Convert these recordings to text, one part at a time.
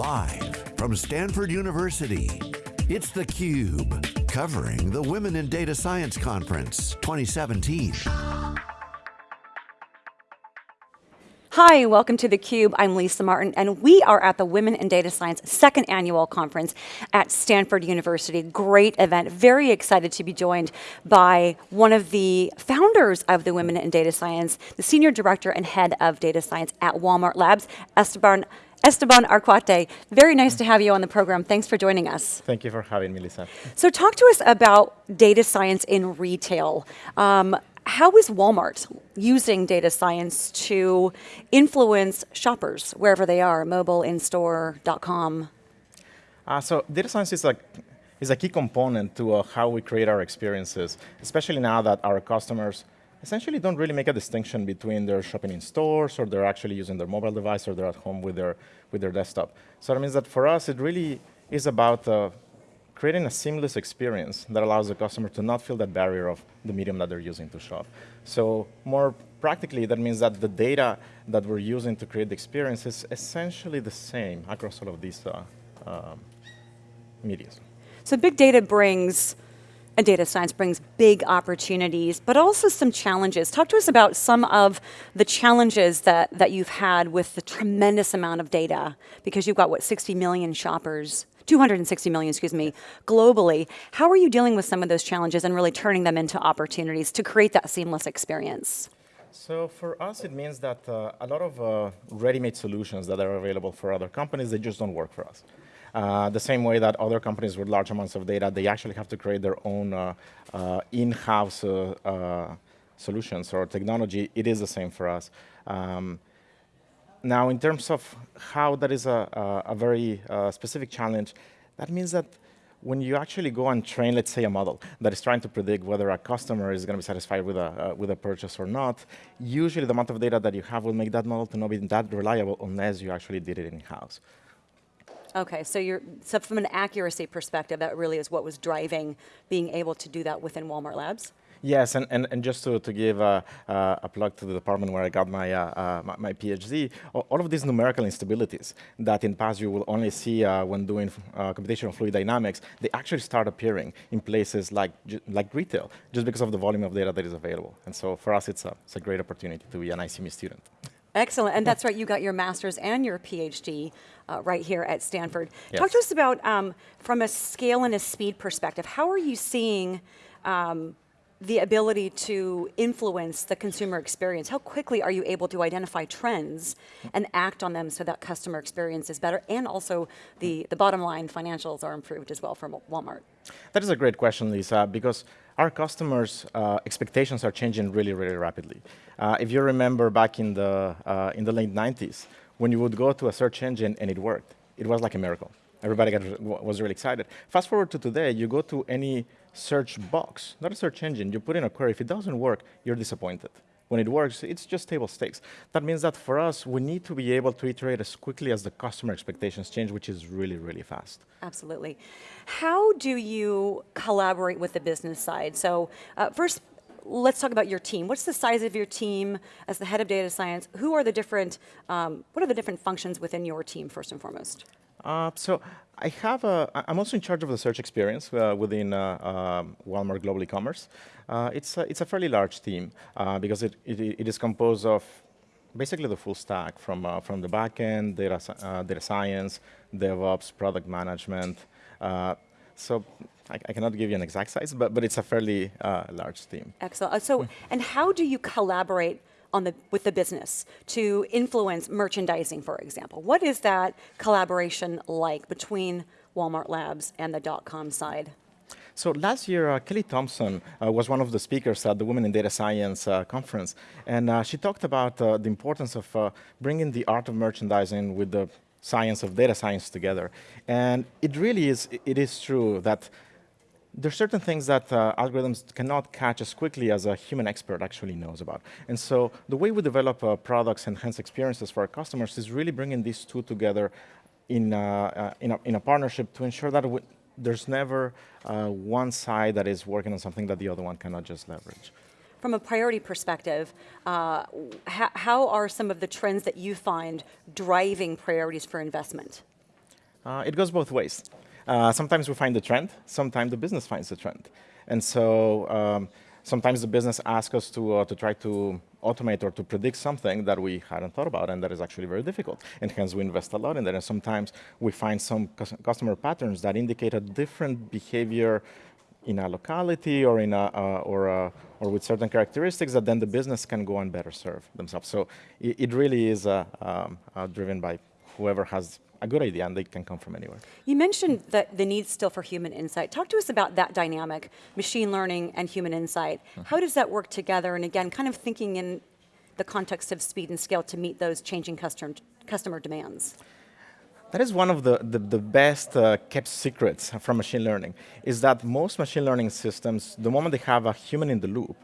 Live from Stanford University, it's theCUBE, covering the Women in Data Science Conference 2017. Hi, welcome to theCUBE. I'm Lisa Martin, and we are at the Women in Data Science second annual conference at Stanford University. Great event, very excited to be joined by one of the founders of the Women in Data Science, the Senior Director and Head of Data Science at Walmart Labs, Esteban Esteban Arcaute, very nice to have you on the program. Thanks for joining us. Thank you for having me, Lisa. So talk to us about data science in retail. Um, how is Walmart using data science to influence shoppers wherever they are, mobile, in-store, .com? Uh, so data science is a, is a key component to uh, how we create our experiences, especially now that our customers essentially don't really make a distinction between they're shopping in stores or they're actually using their mobile device or they're at home with their, with their desktop. So that means that for us, it really is about uh, creating a seamless experience that allows the customer to not feel that barrier of the medium that they're using to shop. So more practically, that means that the data that we're using to create the experience is essentially the same across all of these uh, um, medias. So big data brings and data science brings big opportunities, but also some challenges. Talk to us about some of the challenges that, that you've had with the tremendous amount of data, because you've got, what, 60 million shoppers, 260 million, excuse me, globally. How are you dealing with some of those challenges and really turning them into opportunities to create that seamless experience? So for us, it means that uh, a lot of uh, ready-made solutions that are available for other companies, they just don't work for us. Uh, the same way that other companies with large amounts of data, they actually have to create their own uh, uh, in-house uh, solutions or technology, it is the same for us. Um, now, in terms of how that is a, a, a very specific challenge, that means that when you actually go and train, let's say, a model that is trying to predict whether a customer is going to be satisfied with a, uh, with a purchase or not, usually the amount of data that you have will make that model to not be that reliable unless you actually did it in-house. Okay, so you're so from an accuracy perspective, that really is what was driving being able to do that within Walmart Labs? Yes, and, and, and just to, to give a, uh, a plug to the department where I got my, uh, uh, my, my, PhD, all of these numerical instabilities that in past you will only see uh, when doing uh, computational fluid dynamics, they actually start appearing in places like, like retail, just because of the volume of data that is available. And so for us, it's a, it's a great opportunity to be an ICME student. Excellent, and that's right, you got your master's and your PhD uh, right here at Stanford. Yes. Talk to us about, um, from a scale and a speed perspective, how are you seeing um, the ability to influence the consumer experience? How quickly are you able to identify trends and act on them so that customer experience is better and also the, the bottom line financials are improved as well from Walmart? That is a great question, Lisa, because our customers' uh, expectations are changing really, really rapidly. Uh, if you remember back in the, uh, in the late 90s, when you would go to a search engine and it worked, it was like a miracle. Everybody got, was really excited. Fast forward to today, you go to any search box, not a search engine, you put in a query. If it doesn't work, you're disappointed. When it works, it's just table stakes. That means that for us, we need to be able to iterate as quickly as the customer expectations change, which is really, really fast. Absolutely. How do you collaborate with the business side? So uh, first, let's talk about your team. What's the size of your team as the head of data science? Who are the different, um, what are the different functions within your team first and foremost? Uh, so I have a, I'm also in charge of the search experience uh, within uh, um, Walmart Global E-commerce. Uh, it's, a, it's a fairly large team uh, because it, it, it is composed of basically the full stack from, from the backend, data, data science, DevOps, product management. so I, I, cannot give you an exact size, but, but it's a fairly large team. Excellent. So, and how do you collaborate on the, with the business to influence merchandising, for example? What is that collaboration like between Walmart Labs and the dot-com side? So last year, uh, Kelly Thompson uh, was one of the speakers at the Women in Data Science uh, conference, and uh, she talked about uh, the importance of uh, bringing the art of merchandising with the science of data science together. And it really is, it is true that there's certain things that uh, algorithms cannot catch as quickly as a human expert actually knows about. And so the way we develop uh, products and hence experiences for our customers is really bringing these two together in, uh, uh in, a, in, a, partnership to ensure that there's never uh, one side that is working on something that the other one cannot just leverage. From a priority perspective, uh, how are some of the trends that you find driving priorities for investment? Uh, it goes both ways. Uh, sometimes we find the trend, sometimes the business finds the trend. And so um, sometimes the business asks us to, uh, to try to automate or to predict something that we hadn't thought about and that is actually very difficult. And hence we invest a lot in that. And sometimes we find some customer patterns that indicate a different behavior in a locality or in a, uh, or, a, or with certain characteristics that then the business can go and better serve themselves. So it, it really is uh, um, uh, driven by whoever has a good idea and they can come from anywhere. You mentioned that the need still for human insight. Talk to us about that dynamic, machine learning and human insight. Mm -hmm. How does that work together? And again, kind of thinking in the context of speed and scale to meet those changing customer, customer demands. That is one of the, the, the best uh, kept secrets from machine learning, is that most machine learning systems, the moment they have a human in the loop,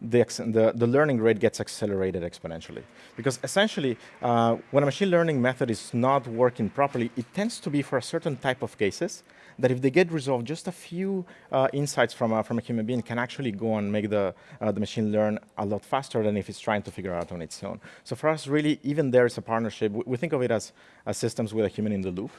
the, the, the, learning rate gets accelerated exponentially. Because essentially, uh, when a machine learning method is not working properly, it tends to be for a certain type of cases that if they get resolved, just a few uh, insights from a, from a human being can actually go and make the, uh, the machine learn a lot faster than if it's trying to figure out on its own. So for us, really, even there is a partnership. We, we think of it as, as systems with a human in the loop.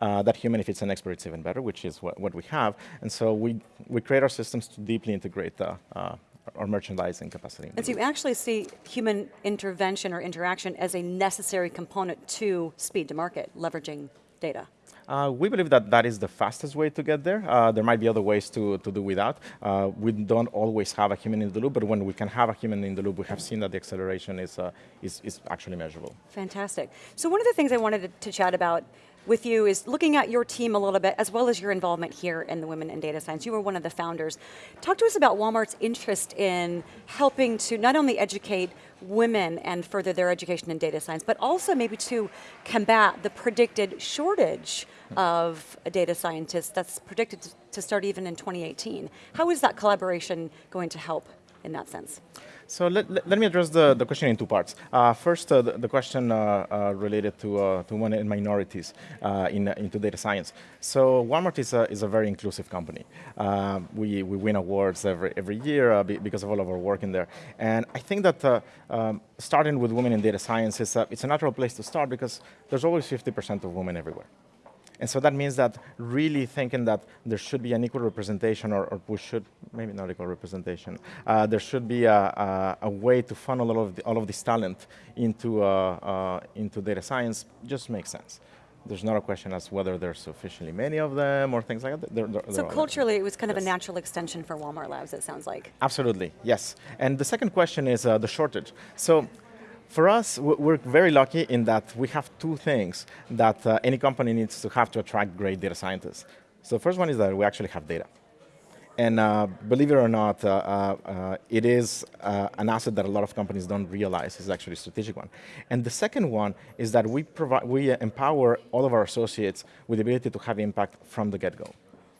Uh, that human, if it's an expert, it's even better, which is what, what we have. And so we, we create our systems to deeply integrate the, uh, or merchandising capacity. And so you actually see human intervention or interaction as a necessary component to speed to market, leveraging data. Uh, we believe that that is the fastest way to get there. Uh, there might be other ways to, to do without. Uh, we don't always have a human in the loop, but when we can have a human in the loop, we have seen that the acceleration is, uh, is, is actually measurable. Fantastic. So one of the things I wanted to, to chat about with you is looking at your team a little bit, as well as your involvement here in the Women in Data Science. You were one of the founders. Talk to us about Walmart's interest in helping to not only educate women and further their education in data science, but also maybe to combat the predicted shortage of data scientists that's predicted to start even in 2018. How is that collaboration going to help in that sense? So let, let, let, me address the, the question in two parts. Uh, first, uh, the, the, question uh, uh related to, uh, to women and minorities uh, in, into data science. So Walmart is a, is a very inclusive company. we, we win awards every, every year because of all of our work in there. And I think that um, starting with women in data science is a, it's a natural place to start because there's always 50% of women everywhere. And so that means that really thinking that there should be an equal representation, or, or we should, maybe not equal representation, uh, there should be a, a, a, way to funnel all of, the, all of this talent into, uh, uh, into data science just makes sense. There's not a question as whether there's sufficiently many of them or things like that. They're, they're, so culturally, it was kind of a natural extension for Walmart Labs, it sounds like. Absolutely, yes. And the second question is uh, the shortage. So for us, we're very lucky in that we have two things that uh, any company needs to have to attract great data scientists. So the first one is that we actually have data. And uh, believe it or not, uh, uh, uh it is uh, an asset that a lot of companies don't realize is actually a strategic one. And the second one is that we, provide, we empower all of our associates with the ability to have impact from the get-go.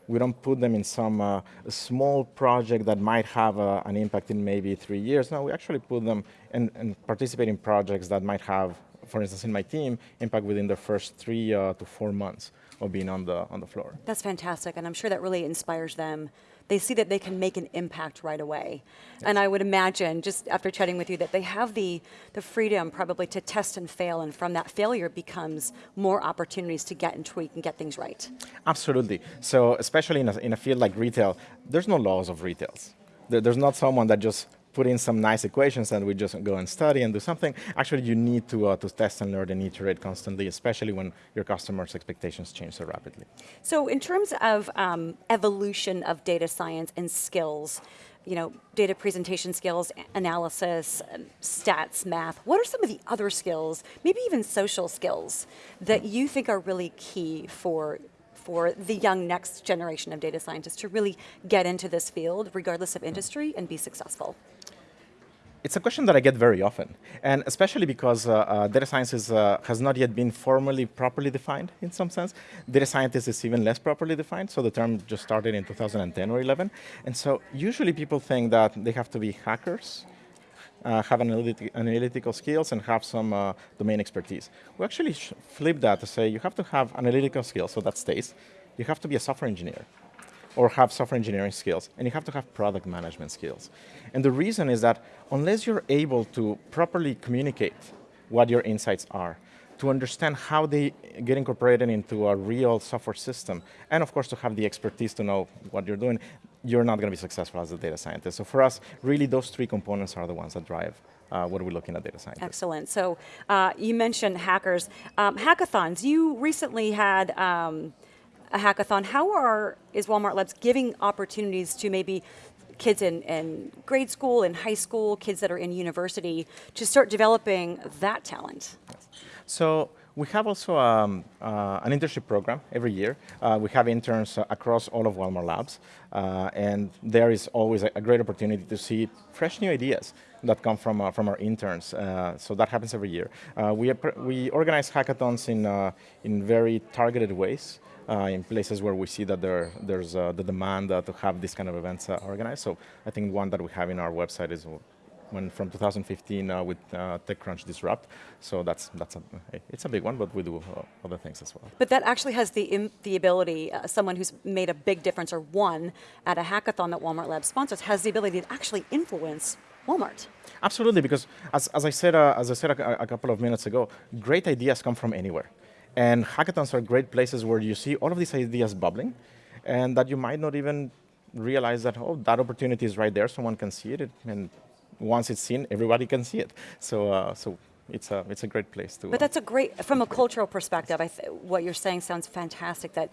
We don't put them in some uh, small project that might have uh, an impact in maybe three years. No, we actually put them and, participate in projects that might have, for instance, in my team, impact within the first three uh, to four months of being on the, on the floor. That's fantastic, and I'm sure that really inspires them they see that they can make an impact right away. Yes. And I would imagine, just after chatting with you, that they have the, the freedom probably to test and fail, and from that failure becomes more opportunities to get and tweak and get things right. Absolutely. So especially in a, in a field like retail, there's no laws of retails. There, there's not someone that just put in some nice equations and we just go and study and do something. Actually, you need to, uh, to test and learn and iterate constantly, especially when your customers' expectations change so rapidly. So in terms of um, evolution of data science and skills, you know, data presentation skills, analysis, stats, math, what are some of the other skills, maybe even social skills, that you think are really key for for the young next generation of data scientists to really get into this field, regardless of industry, and be successful? It's a question that I get very often, and especially because uh, uh, data science is, uh, has not yet been formally properly defined in some sense. Data scientist is even less properly defined, so the term just started in 2010 or 11. And so usually people think that they have to be hackers, uh, have analytic analytical skills, and have some uh, domain expertise. We actually flip that to say you have to have analytical skills, so that stays. You have to be a software engineer or have software engineering skills, and you have to have product management skills. And the reason is that unless you're able to properly communicate what your insights are, to understand how they get incorporated into a real software system, and of course to have the expertise to know what you're doing, you're not going to be successful as a data scientist. So for us, really those three components are the ones that drive uh, what are we looking at data science? Excellent. So uh, you mentioned hackers. Um, hackathons, you recently had um, a hackathon. How are, is Walmart Labs giving opportunities to maybe kids in, in grade school, in high school, kids that are in university, to start developing that talent? So we have also um, uh, an internship program every year. Uh, we have interns uh, across all of Walmart Labs, uh, and there is always a, great opportunity to see fresh new ideas that come from, uh, from our interns. Uh, so that happens every year. we, we organize hackathons in, in very targeted ways. in places where we see that there, there's the demand to have these kind of events organized. So I think one that we have in our website is when from 2015 uh, with uh, TechCrunch Disrupt. So that's that's a it's a big one, but we do uh, other things as well. But that actually has the the ability. Uh, someone who's made a big difference or won at a hackathon that Walmart Labs sponsors has the ability to actually influence Walmart. Absolutely, because as, as I said uh, as I said a, a couple of minutes ago, great ideas come from anywhere. And hackathons are great places where you see all of these ideas bubbling and that you might not even realize that, oh, that opportunity is right there, someone can see it, and once it's seen, everybody can see it. So, uh, so it's a it's a great place to. But that's a great from a cultural perspective. I what you're saying sounds fantastic. That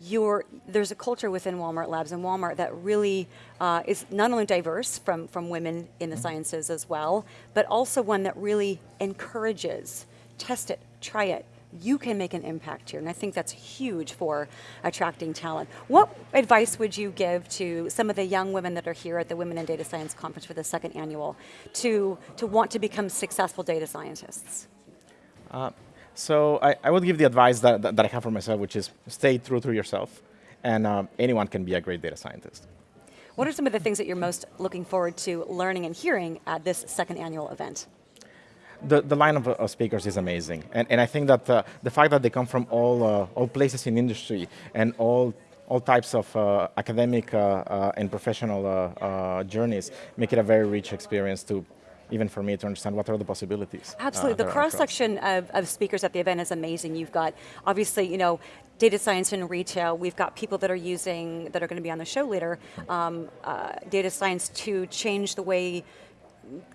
you're, there's a culture within Walmart Labs and Walmart that really uh, is not only diverse from, from women in the mm -hmm. sciences as well, but also one that really encourages, test it, try it, you can make an impact here, and I think that's huge for attracting talent. What advice would you give to some of the young women that are here at the Women in Data Science Conference for the second annual to, to want to become successful data scientists? Uh, so I, I, would give the advice that, that, that, I have for myself, which is stay true to yourself, and um, anyone can be a great data scientist. What are some of the things that you're most looking forward to learning and hearing at this second annual event? The, the line of, speakers is amazing. And, and I think that uh, the fact that they come from all, uh, all places in industry and all all types of uh, academic uh, uh, and professional uh, journeys make it a very rich experience to even for me to understand what are the possibilities. Absolutely, the cross-section of, of, speakers at the event is amazing. You've got, obviously, you know, data science in retail, we've got people that are using, that are going to be on the show later, um, data science to change the way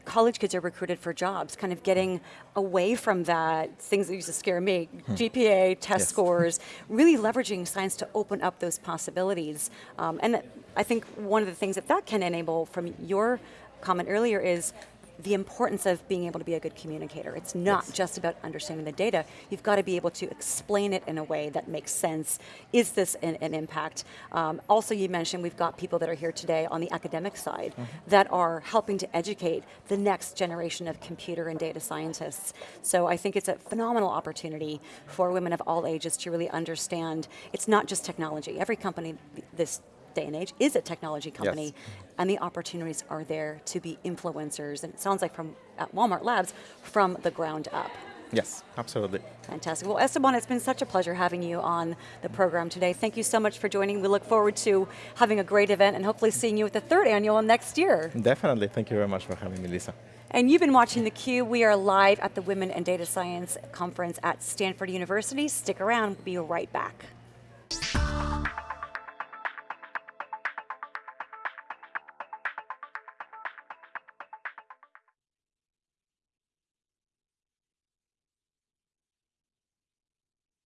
college kids are recruited for jobs, kind of getting away from that, things that used to scare me, hmm. GPA, test yes. scores, really leveraging science to open up those possibilities. Um, and I think one of the things that that can enable from your comment earlier is the importance of being able to be a good communicator. It's not yes. just about understanding the data. You've got to be able to explain it in a way that makes sense. Is this an, an impact? Um, also, you mentioned we've got people that are here today on the academic side mm -hmm. that are helping to educate the next generation of computer and data scientists. So I think it's a phenomenal opportunity for women of all ages to really understand it's not just technology. Every company this day and age is a technology company, yes. And the opportunities are there to be influencers, and it sounds like from at Walmart Labs, from the ground up. Yes, absolutely. Fantastic. Well, Esteban, it's been such a pleasure having you on the program today. Thank you so much for joining. We look forward to having a great event and hopefully seeing you at the third annual next year. Definitely. Thank you very much for having me, Lisa. And you've been watching theCUBE. We are live at the Women in Data Science Conference at Stanford University. Stick around, we'll be right back.